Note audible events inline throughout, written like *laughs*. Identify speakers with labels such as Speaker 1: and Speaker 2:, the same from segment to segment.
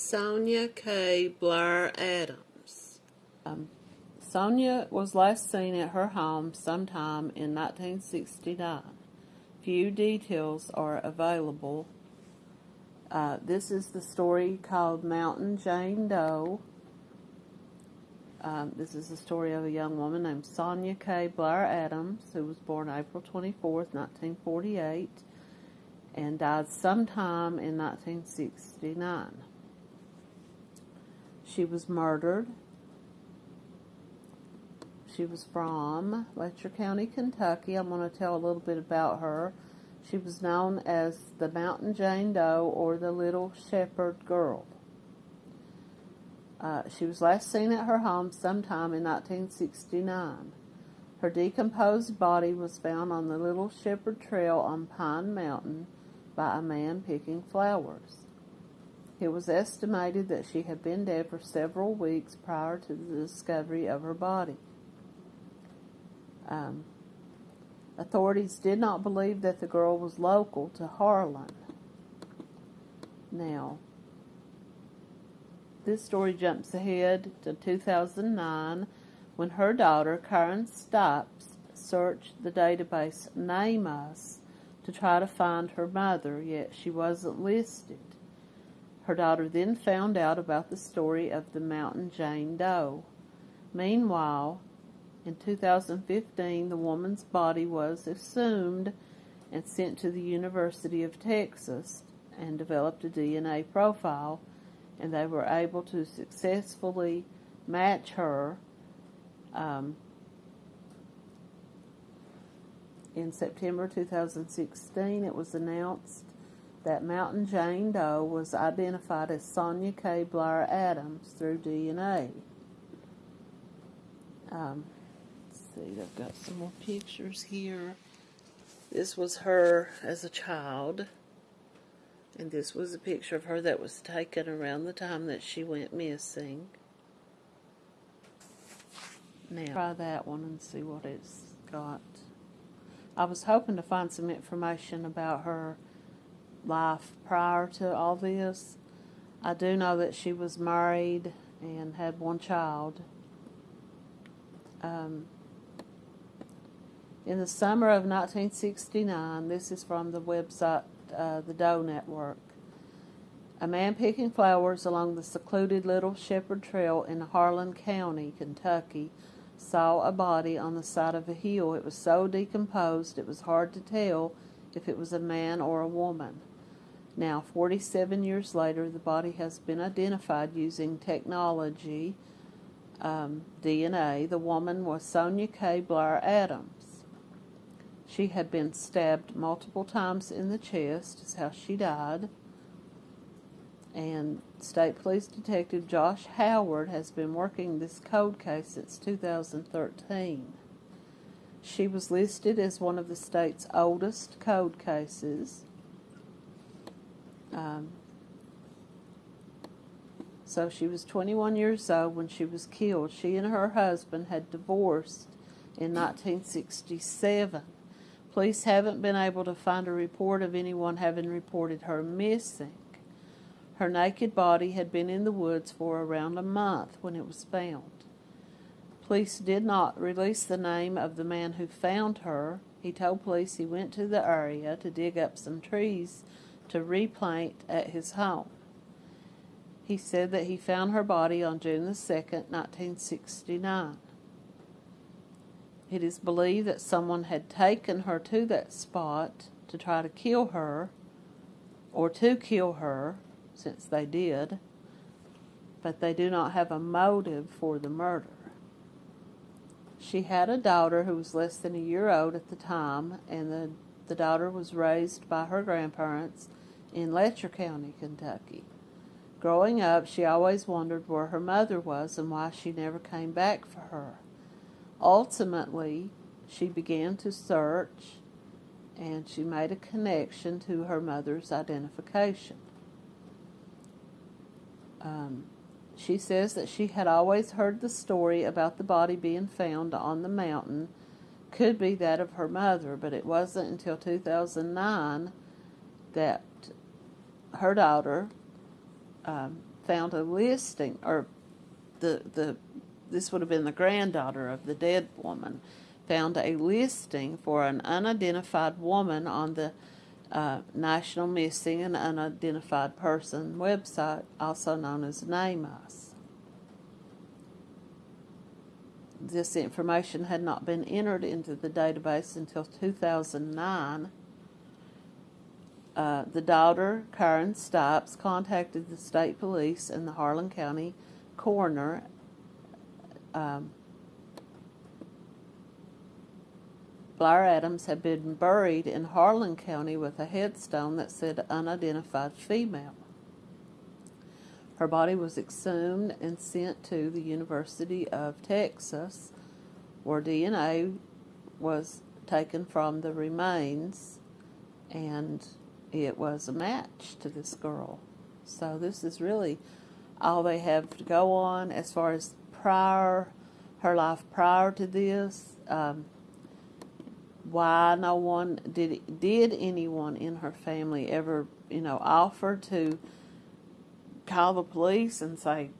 Speaker 1: Sonia K. Blair Adams.
Speaker 2: Um, Sonia was last seen at her home sometime in 1969. Few details are available. Uh, this is the story called Mountain Jane Doe. Um, this is the story of a young woman named Sonia K. Blair Adams, who was born April 24, 1948, and died sometime in 1969. She was murdered. She was from Letcher County, Kentucky. I'm going to tell a little bit about her. She was known as the Mountain Jane Doe or the Little Shepherd Girl. Uh, she was last seen at her home sometime in 1969. Her decomposed body was found on the Little Shepherd Trail on Pine Mountain by a man picking flowers. It was estimated that she had been dead for several weeks prior to the discovery of her body. Um, authorities did not believe that the girl was local to Harlan. Now, this story jumps ahead to 2009 when her daughter, Karen Stipes, searched the database NamUs to try to find her mother, yet she wasn't listed. Her daughter then found out about the story of the Mountain Jane Doe. Meanwhile, in 2015, the woman's body was assumed and sent to the University of Texas and developed a DNA profile and they were able to successfully match her um, in September 2016. It was announced that Mountain Jane Doe was identified as Sonia K. Blair Adams through DNA. Um, see, I've got some more pictures here. This was her as a child. And this was a picture of her that was taken around the time that she went missing. Now, try that one and see what it's got. I was hoping to find some information about her life prior to all this. I do know that she was married and had one child. Um, in the summer of 1969, this is from the website uh, the Doe Network. A man picking flowers along the secluded Little Shepherd Trail in Harlan County, Kentucky, saw a body on the side of a hill. It was so decomposed it was hard to tell if it was a man or a woman. Now, 47 years later, the body has been identified using technology, um, DNA. The woman was Sonia K. Blair Adams. She had been stabbed multiple times in the chest, is how she died. And State Police Detective Josh Howard has been working this cold case since 2013. She was listed as one of the state's oldest code cases. Um, so she was 21 years old when she was killed. She and her husband had divorced in 1967. Police haven't been able to find a report of anyone having reported her missing. Her naked body had been in the woods for around a month when it was found. Police did not release the name of the man who found her. He told police he went to the area to dig up some trees to replant at his home. He said that he found her body on June the 2nd, 1969. It is believed that someone had taken her to that spot to try to kill her, or to kill her, since they did, but they do not have a motive for the murder. She had a daughter who was less than a year old at the time, and the, the daughter was raised by her grandparents in Letcher County, Kentucky. Growing up, she always wondered where her mother was and why she never came back for her. Ultimately, she began to search and she made a connection to her mother's identification. Um, she says that she had always heard the story about the body being found on the mountain could be that of her mother, but it wasn't until 2009 that her daughter um, found a listing, or the the this would have been the granddaughter of the dead woman, found a listing for an unidentified woman on the uh, National Missing and Unidentified Person website, also known as NamUs. This information had not been entered into the database until 2009. Uh, the daughter, Karen Stipes, contacted the state police and the Harlan County coroner. Um, Blair Adams had been buried in Harlan County with a headstone that said unidentified female. Her body was exhumed and sent to the University of Texas, where DNA was taken from the remains, and it was a match to this girl. So this is really all they have to go on as far as prior her life prior to this. Um, why no one did did anyone in her family ever you know offer to call the police and say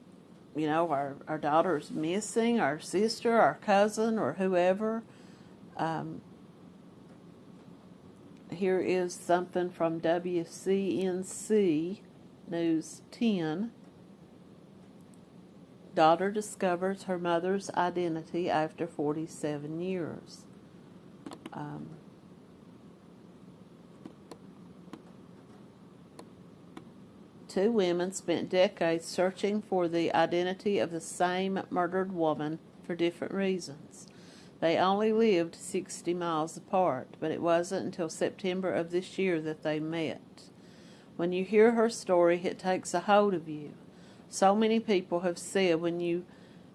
Speaker 2: you know our our daughter's missing our sister our cousin or whoever um, here is something from WCNC News 10. Daughter discovers her mother's identity after 47 years. Um, two women spent decades searching for the identity of the same murdered woman for different reasons. They only lived 60 miles apart, but it wasn't until September of this year that they met. When you hear her story, it takes a hold of you. So many people have said when you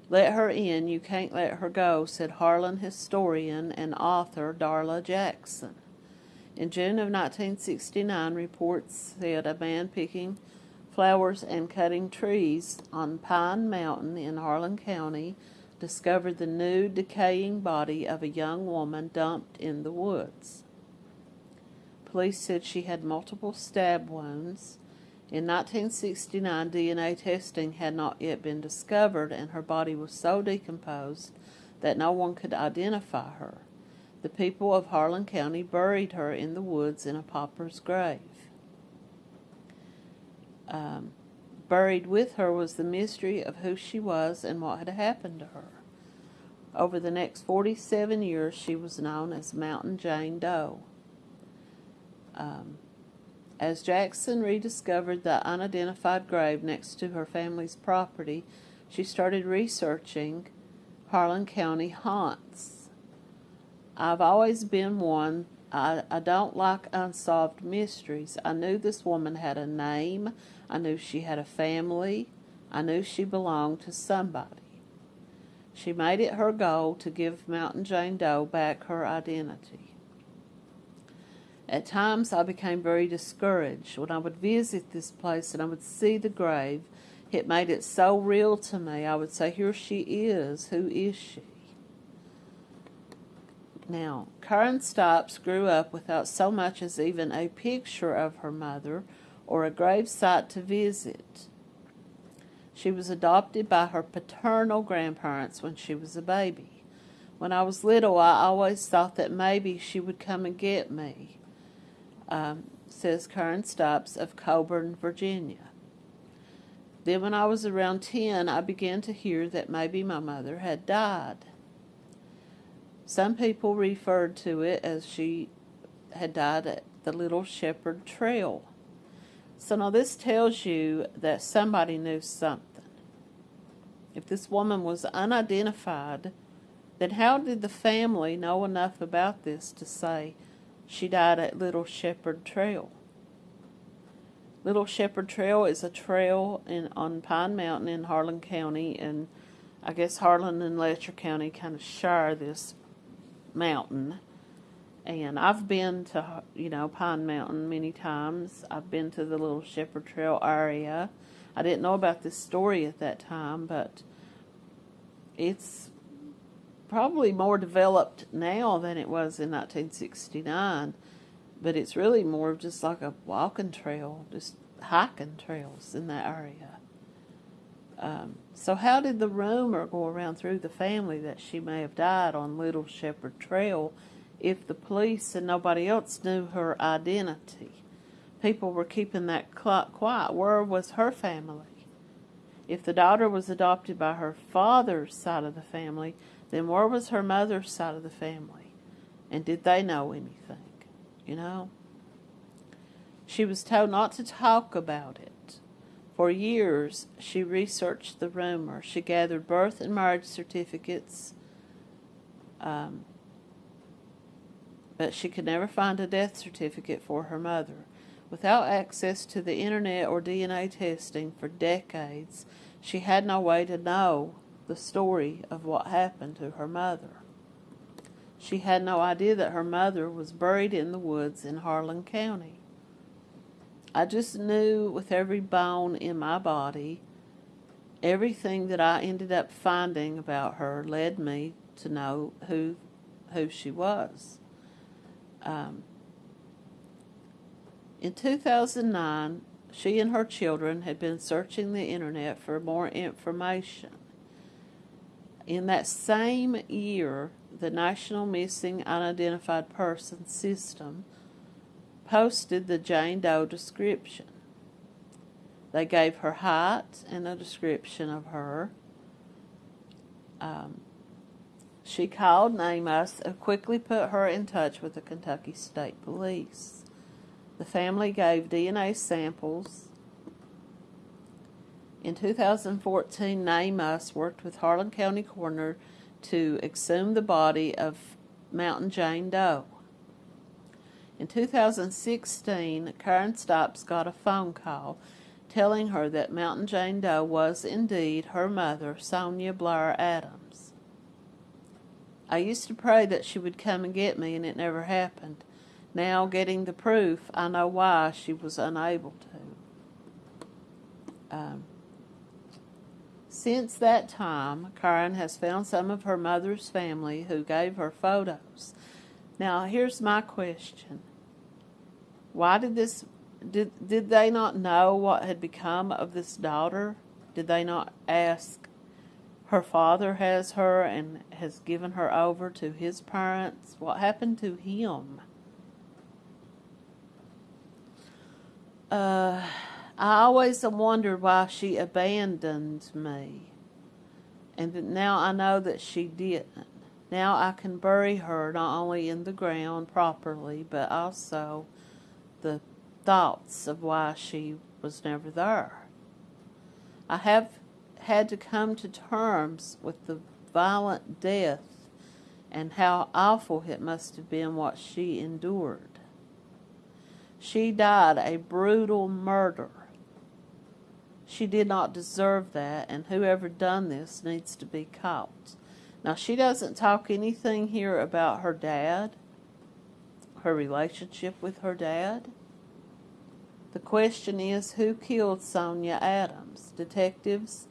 Speaker 2: let her in, you can't let her go, said Harlan historian and author Darla Jackson. In June of 1969, reports said a man picking flowers and cutting trees on Pine Mountain in Harlan County discovered the new decaying body of a young woman dumped in the woods. Police said she had multiple stab wounds in 1969, DNA testing had not yet been discovered, and her body was so decomposed that no one could identify her. The people of Harlan County buried her in the woods in a pauper's grave. Um, buried with her was the mystery of who she was and what had happened to her. Over the next 47 years, she was known as Mountain Jane Doe. Um, as Jackson rediscovered the unidentified grave next to her family's property, she started researching Harlan County haunts. I've always been one, I, I don't like unsolved mysteries. I knew this woman had a name, I knew she had a family, I knew she belonged to somebody. She made it her goal to give Mountain Jane Doe back her identity. At times I became very discouraged. When I would visit this place and I would see the grave, it made it so real to me. I would say, Here she is. Who is she? Now, Karen Stipes grew up without so much as even a picture of her mother or a grave site to visit. She was adopted by her paternal grandparents when she was a baby. When I was little, I always thought that maybe she would come and get me um, says Karen Stipes of Coeburn, Virginia. Then, when I was around 10, I began to hear that maybe my mother had died. Some people referred to it as she had died at the Little Shepherd Trail. So now this tells you that somebody knew something. If this woman was unidentified, then how did the family know enough about this to say, she died at Little Shepherd Trail. Little Shepherd Trail is a trail in on Pine Mountain in Harlan County, and I guess Harlan and Letcher County kind of share this mountain. And I've been to you know Pine Mountain many times. I've been to the Little Shepherd Trail area. I didn't know about this story at that time, but it's probably more developed now than it was in 1969, but it's really more just like a walking trail, just hiking trails in that area. Um, so, how did the rumor go around through the family that she may have died on Little Shepherd Trail if the police and nobody else knew her identity? People were keeping that clock quiet. Where was her family? If the daughter was adopted by her father's side of the family, then where was her mother's side of the family? And did they know anything? You know? She was told not to talk about it. For years, she researched the rumor. She gathered birth and marriage certificates, um, but she could never find a death certificate for her mother. Without access to the internet or DNA testing for decades, she had no way to know the story of what happened to her mother. She had no idea that her mother was buried in the woods in Harlan County. I just knew with every bone in my body, everything that I ended up finding about her led me to know who who she was. Um, in 2009, she and her children had been searching the internet for more information. In that same year, the National Missing Unidentified Person System posted the Jane Doe description. They gave her height and a description of her. Um, she called NamUs and quickly put her in touch with the Kentucky State Police. The family gave DNA samples. In 2014, NamUs worked with Harlan County Coroner to exhume the body of Mountain Jane Doe. In 2016, Karen Stipes got a phone call telling her that Mountain Jane Doe was indeed her mother, Sonia Blair Adams. I used to pray that she would come and get me, and it never happened. Now, getting the proof, I know why she was unable to. Um, since that time, Karen has found some of her mother's family who gave her photos now, here's my question. Why did this did did they not know what had become of this daughter? Did they not ask her father has her and has given her over to his parents? What happened to him? Uh, I always wondered why she abandoned me. And now I know that she didn't. Now I can bury her not only in the ground properly, but also the thoughts of why she was never there. I have had to come to terms with the violent death and how awful it must have been what she endured. She died a brutal murder. She did not deserve that, and whoever done this needs to be caught. Now, she doesn't talk anything here about her dad, her relationship with her dad. The question is who killed Sonia Adams? Detectives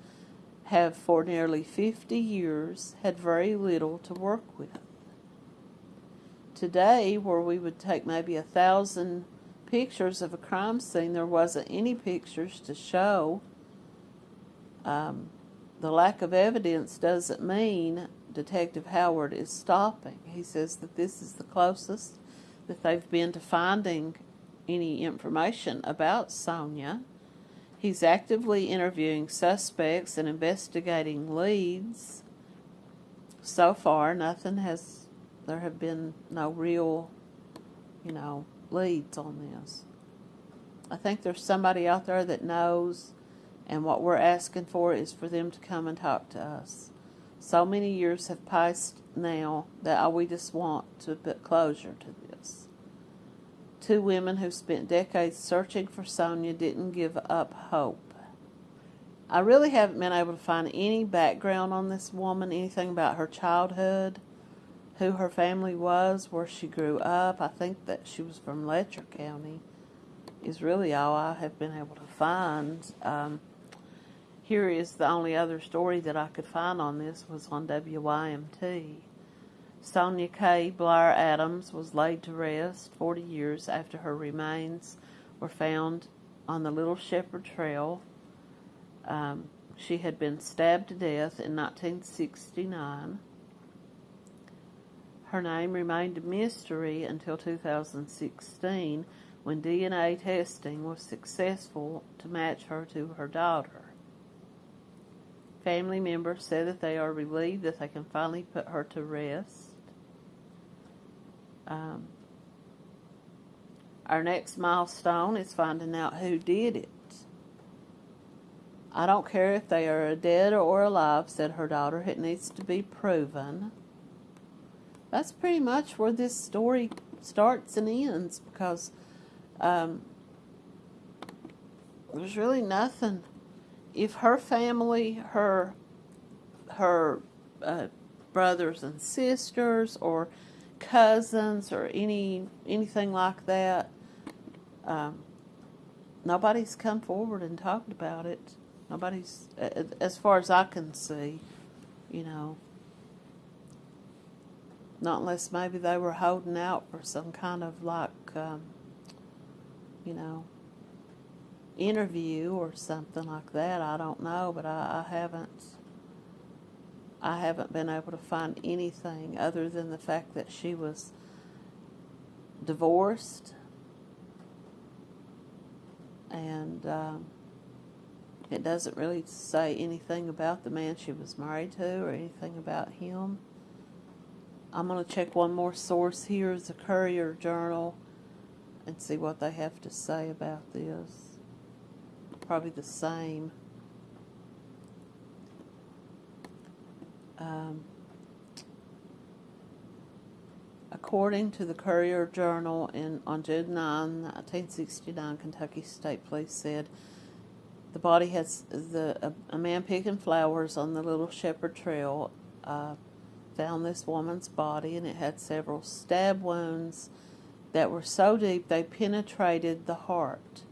Speaker 2: have for nearly 50 years had very little to work with. Today, where we would take maybe a thousand pictures of a crime scene, there wasn't any pictures to show. Um, the lack of evidence doesn't mean Detective Howard is stopping. He says that this is the closest that they've been to finding any information about Sonia. He's actively interviewing suspects and investigating leads. So far, nothing has, there have been no real, you know, leads on this. I think there's somebody out there that knows, and what we're asking for is for them to come and talk to us. So many years have passed now that we just want to put closure to this. Two women who spent decades searching for Sonia didn't give up hope. I really haven't been able to find any background on this woman, anything about her childhood, who her family was, where she grew up. I think that she was from Letcher County, is really all I have been able to find. Um, here is the only other story that I could find on this was on WYMT. Sonia K. Blair Adams was laid to rest 40 years after her remains were found on the Little Shepherd Trail. Um, She had been stabbed to death in 1969. Her name remained a mystery until 2016 when DNA testing was successful to match her to her daughter. Family members say that they are relieved that they can finally put her to rest. Um, our next milestone is finding out who did it. I don't care if they are dead or alive, said her daughter. It needs to be proven. That's pretty much where this story starts and ends because um, there's really nothing. If her family, her her uh, brothers and sisters, or cousins, or any anything like that, um, nobody's come forward and talked about it. Nobody's, as far as I can see, you know. Not unless maybe they were holding out for some kind of like, um, you know, interview or something like that. I don't know, but I, I haven't. I haven't been able to find anything other than the fact that she was divorced and um, it doesn't really say anything about the man she was married to or anything about him. I'm going to check one more source here, the Courier Journal, and see what they have to say about this. Probably the same. Um, according to the Courier Journal, in, on June 9, 1969, Kentucky State Police said the body has the a, a man picking flowers on the Little Shepherd Trail. Uh, found this woman's body and it had several stab wounds that were so deep they penetrated the heart.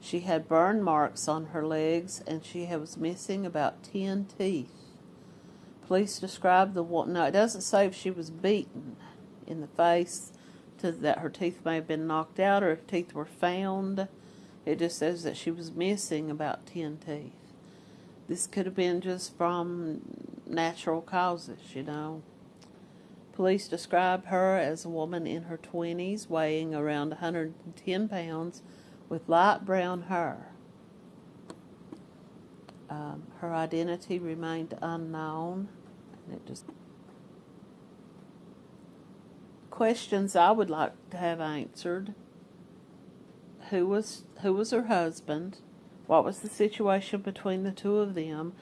Speaker 2: She had burn marks on her legs and she was missing about 10 teeth. Police described the one. No, it doesn't say if she was beaten in the face to that her teeth may have been knocked out or if teeth were found. It just says that she was missing about 10 teeth. This could have been just from natural causes, you know. Police describe her as a woman in her 20s, weighing around 110 pounds, with light brown hair. Um, her identity remained unknown. Just questions I would like to have answered. Who was who was her husband? What was the situation between the two of them?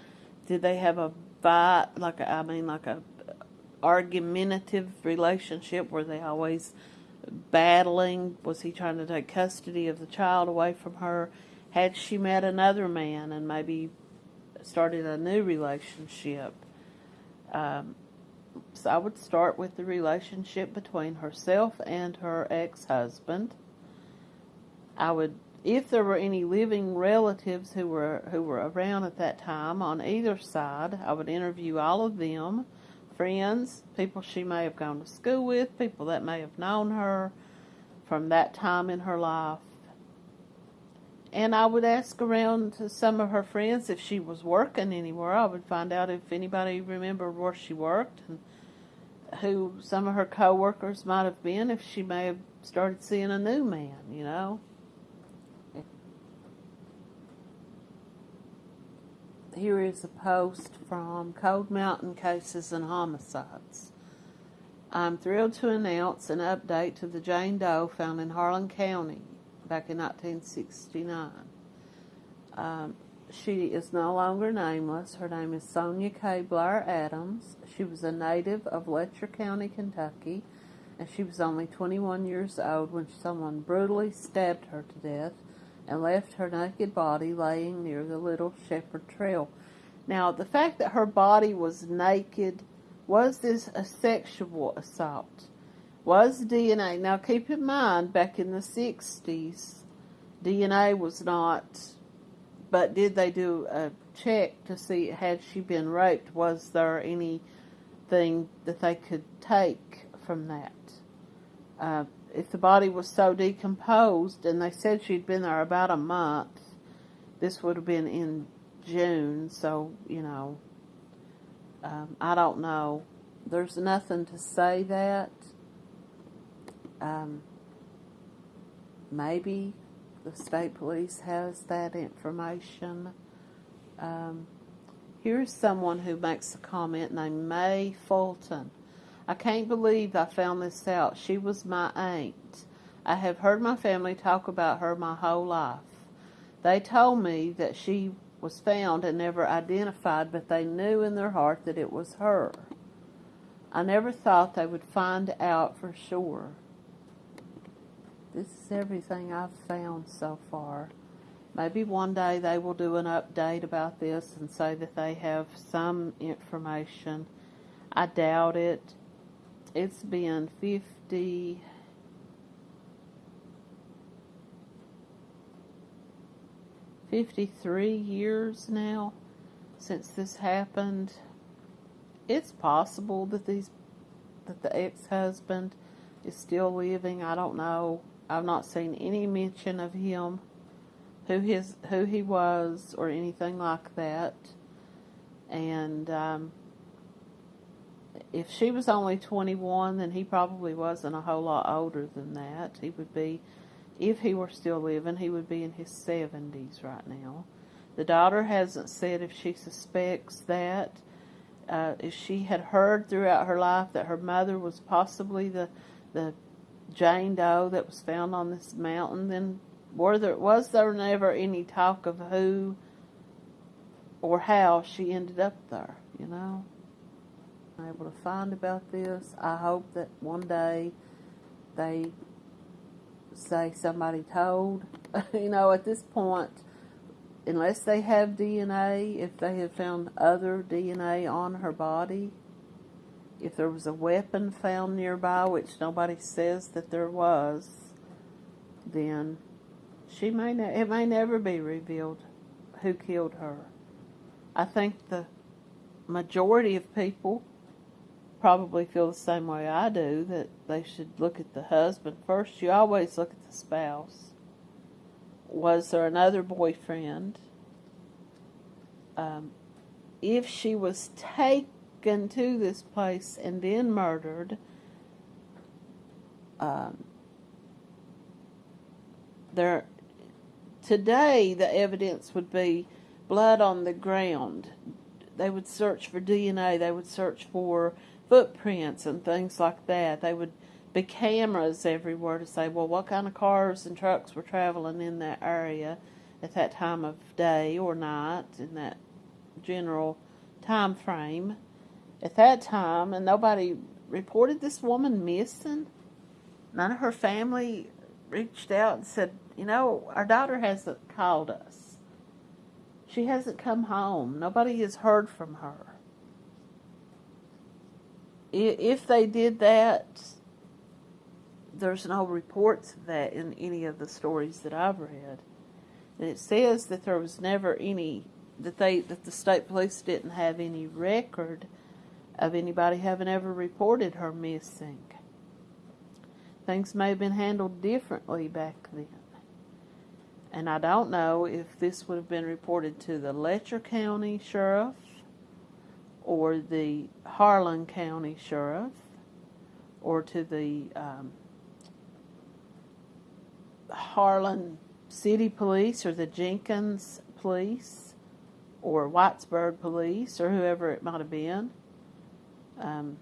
Speaker 2: Did they have a fight, like a, I mean, like a argumentative relationship? Were they always battling? Was he trying to take custody of the child away from her? Had she met another man and maybe started a new relationship? Um, so I would start with the relationship between herself and her ex-husband. I would if there were any living relatives who were who were around at that time on either side, I would interview all of them, friends, people she may have gone to school with, people that may have known her from that time in her life. And I would ask around to some of her friends if she was working anywhere. I would find out if anybody remembered where she worked and who some of her coworkers might have been if she may have started seeing a new man, you know. here is a post from Cold Mountain Cases and Homicides. I'm thrilled to announce an update to the Jane Doe found in Harlan County back in 1969. Um, she is no longer nameless. Her name is Sonia K. Blair Adams. She was a native of Letcher County, Kentucky, and she was only 21 years old when someone brutally stabbed her to death and left her naked body laying near the Little Shepherd Trail. Now, the fact that her body was naked, was this a sexual assault? Was DNA, now keep in mind, back in the 60s, DNA was not, but did they do a check to see had she been raped? Was there anything that they could take from that? Uh, if the body was so decomposed, and they said she'd been there about a month, this would have been in June, so, you know, um, I don't know. There's nothing to say that. Um, maybe the state police has that information. Um, here's someone who makes a comment named May Fulton. I can't believe I found this out. She was my aunt. I have heard my family talk about her my whole life. They told me that she was found and never identified, but they knew in their heart that it was her. I never thought they would find out for sure. This is everything I've found so far. Maybe one day they will do an update about this and say that they have some information. I doubt it. It's been 50. Fifty-three years now since this happened. It's possible that these that the ex-husband is still living. I don't know. I've not seen any mention of him, who his who he was, or anything like that. And um, if she was only 21, then he probably wasn't a whole lot older than that. He would be, if he were still living, he would be in his 70s right now. The daughter hasn't said if she suspects that. Uh, if she had heard throughout her life that her mother was possibly the the Jane Doe that was found on this mountain, then were there was there never any talk of who or how she ended up there? You know, able to find about this. I hope that one day they say somebody told. *laughs* you know, at this point, unless they have DNA, if they have found other DNA on her body, if there was a weapon found nearby, which nobody says that there was, then she may ne- it may never be revealed who killed her. I think the majority of people probably feel the same way I do that they should look at the husband first. You always look at the spouse. Was there another boyfriend? Um, if she was taken to this place and then murdered, um, there today the evidence would be blood on the ground. They would search for DNA. They would search for footprints and things like that. They would be cameras everywhere to say, well, what kind of cars and trucks were traveling in that area at that time of day or night in that general time frame at that time, and nobody reported this woman missing. None of her family reached out and said, you know, our daughter hasn't called us. She hasn't come home. Nobody has heard from her. If they did that, there's no reports of that in any of the stories that I've read. And it says that there was never any that they that the state police didn't have any record of anybody having ever reported her missing. Things may have been handled differently back then. And I don't know if this would have been reported to the Letcher County Sheriff or the Harlan County Sheriff or to the um, Harlan City Police or the Jenkins Police or Whitesburg Police or whoever it might have been. Um,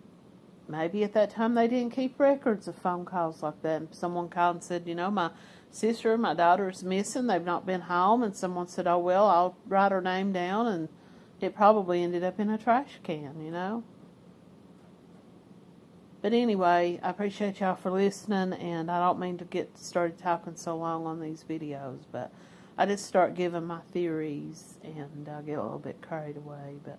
Speaker 2: maybe at that time they didn't keep records of phone calls like that. And someone called and said, you know, my sister, my daughter is missing. They've not been home. And someone said, oh, well, I'll write her name down. And it probably ended up in a trash can, you know. But anyway, I appreciate y'all for listening. And I don't mean to get started talking so long on these videos. But I just start giving my theories and I get a little bit carried away. But